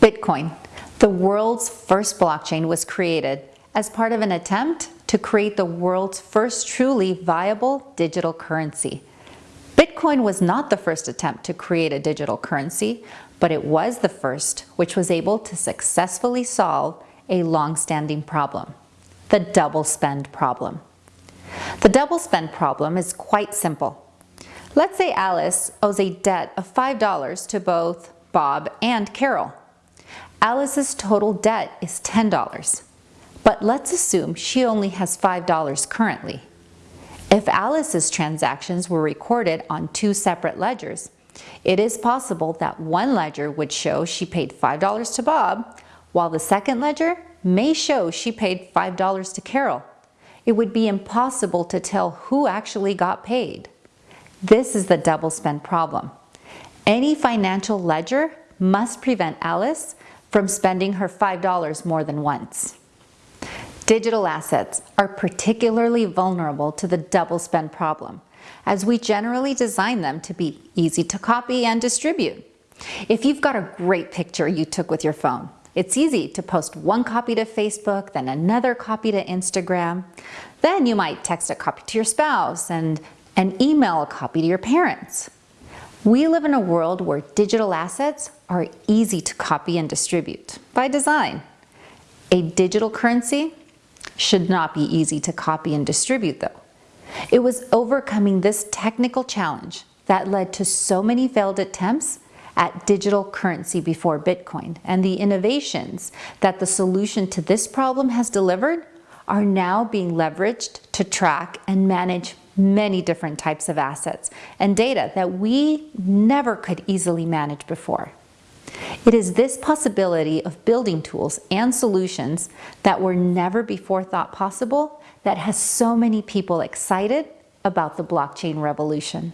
Bitcoin, the world's first blockchain was created as part of an attempt to create the world's first truly viable digital currency. Bitcoin was not the first attempt to create a digital currency, but it was the first which was able to successfully solve a long-standing problem, the double spend problem. The double spend problem is quite simple. Let's say Alice owes a debt of $5 to both Bob and Carol. Alice's total debt is $10, but let's assume she only has $5 currently. If Alice's transactions were recorded on two separate ledgers, it is possible that one ledger would show she paid $5 to Bob, while the second ledger may show she paid $5 to Carol. It would be impossible to tell who actually got paid. This is the double spend problem. Any financial ledger must prevent Alice from spending her $5 more than once. Digital assets are particularly vulnerable to the double spend problem, as we generally design them to be easy to copy and distribute. If you've got a great picture you took with your phone, it's easy to post one copy to Facebook, then another copy to Instagram. Then you might text a copy to your spouse and and email a copy to your parents. We live in a world where digital assets are easy to copy and distribute by design. A digital currency should not be easy to copy and distribute though. It was overcoming this technical challenge that led to so many failed attempts at digital currency before Bitcoin and the innovations that the solution to this problem has delivered are now being leveraged to track and manage many different types of assets and data that we never could easily manage before. It is this possibility of building tools and solutions that were never before thought possible that has so many people excited about the blockchain revolution.